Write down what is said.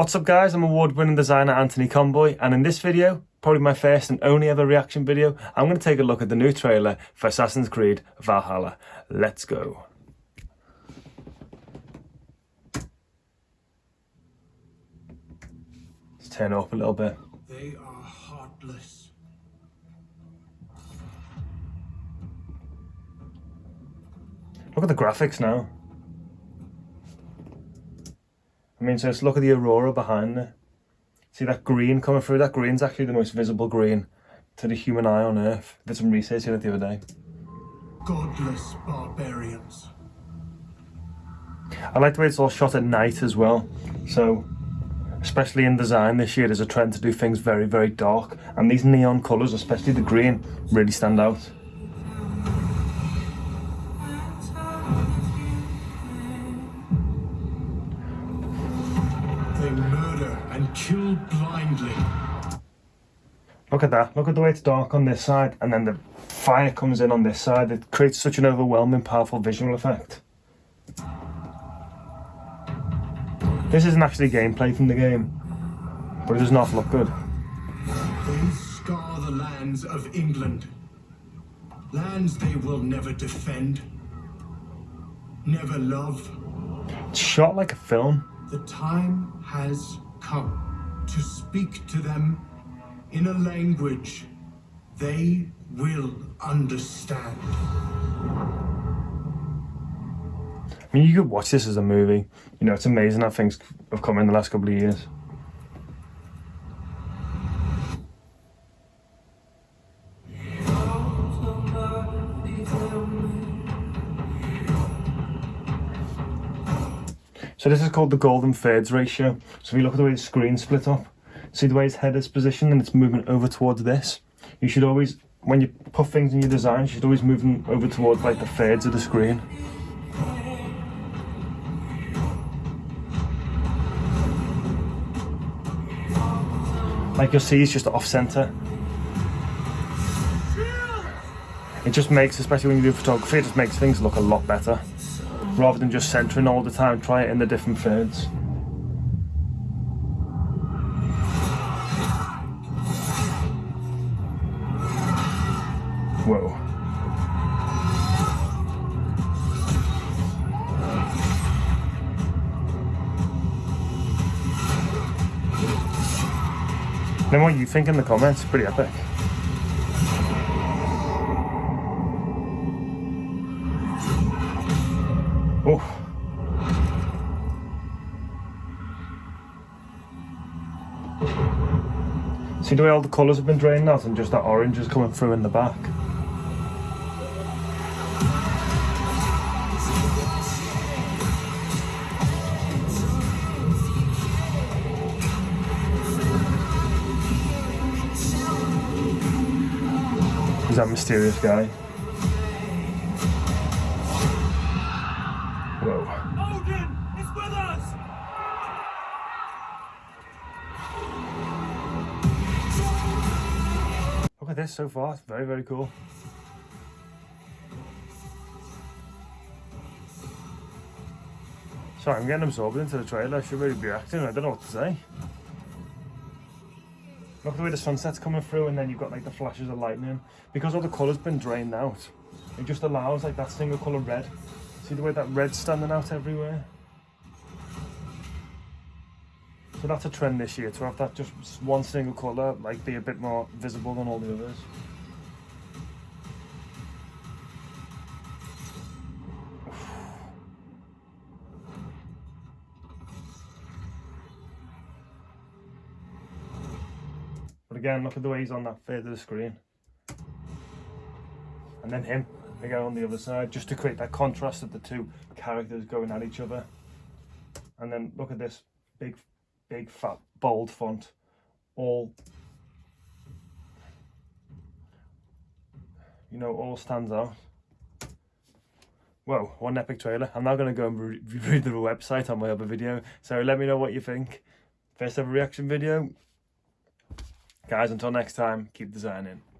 What's up guys, I'm award-winning designer Anthony Conboy and in this video, probably my first and only ever reaction video, I'm going to take a look at the new trailer for Assassin's Creed Valhalla. Let's go. Let's turn it up a little bit. They are heartless. Look at the graphics now. I mean, so let's look at the aurora behind it. See that green coming through? That green's actually the most visible green to the human eye on Earth. Did some research on it the other day. Godless barbarians. I like the way it's all shot at night as well. So, especially in design this year, there's a trend to do things very, very dark. And these neon colours, especially the green, really stand out. And kill blindly. Look at that. Look at the way it's dark on this side and then the fire comes in on this side. It creates such an overwhelming, powerful visual effect. This isn't actually gameplay from the game, but it does not look good. They scar the lands of England. Lands they will never defend, never love. It's shot like a film. The time has come to speak to them in a language they will understand. I mean, you could watch this as a movie. You know, it's amazing how things have come in the last couple of years. So this is called the golden thirds ratio. So if you look at the way the screen's split up, see the way his head is positioned and it's moving over towards this. You should always, when you put things in your design, you should always move them over towards like the thirds of the screen. Like you'll see, it's just off center. It just makes, especially when you do photography, it just makes things look a lot better. Rather than just centering all the time, try it in the different thirds. Whoa. Then what you think in the comments, pretty epic. Oh. See the way all the colours have been drained out and just that orange is coming through in the back. Is that mysterious guy? This so far. It's very, very cool. Sorry, I'm getting absorbed into the trailer. I should really be acting. I don't know what to say. Look at the way the sunset's coming through and then you've got like the flashes of lightning. Because all the colour's been drained out, it just allows like that single colour red. See the way that red's standing out everywhere? So that's a trend this year, to have that just one single colour like be a bit more visible than all the others. But again, look at the way he's on that the screen. And then him, again on the other side, just to create that contrast of the two characters going at each other. And then look at this big, big, fat, bold font. All, you know, all stands out. Whoa, an epic trailer. I'm now going to go and re review the website on my other video. So let me know what you think. First ever reaction video. Guys, until next time, keep designing.